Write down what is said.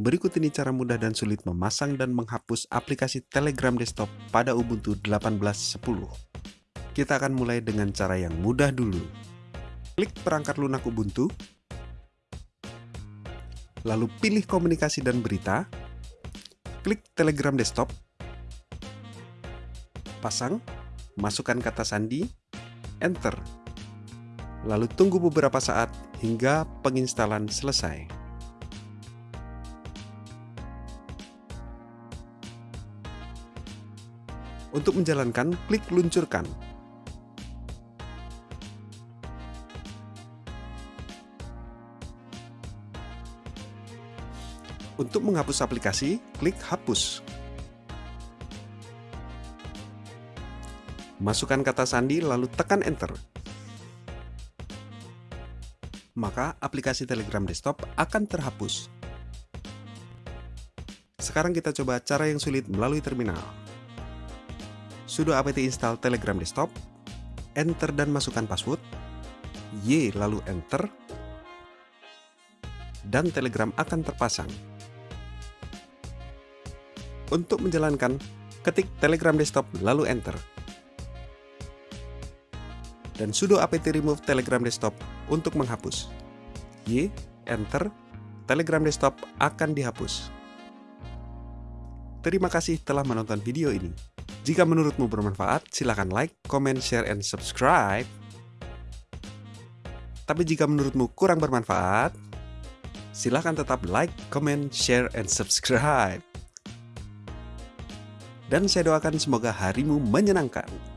Berikut ini cara mudah dan sulit memasang dan menghapus aplikasi Telegram desktop pada Ubuntu 18.10. Kita akan mulai dengan cara yang mudah dulu. Klik perangkat lunak Ubuntu, lalu pilih komunikasi dan berita, klik Telegram desktop, pasang, masukkan kata sandi, enter. Lalu tunggu beberapa saat hingga penginstalan selesai. Untuk menjalankan, klik luncurkan. Untuk menghapus aplikasi, klik hapus. Masukkan kata sandi lalu tekan enter. Maka aplikasi Telegram desktop akan terhapus. Sekarang kita coba cara yang sulit melalui terminal sudo apt install telegram desktop, enter dan masukkan password, Y lalu enter, dan telegram akan terpasang. Untuk menjalankan, ketik telegram desktop lalu enter. Dan sudo apt remove telegram desktop untuk menghapus. Y, enter, telegram desktop akan dihapus. Terima kasih telah menonton video ini. Jika menurutmu bermanfaat, silahkan like, comment, share, and subscribe. Tapi jika menurutmu kurang bermanfaat, silahkan tetap like, comment, share, and subscribe. Dan saya doakan semoga harimu menyenangkan.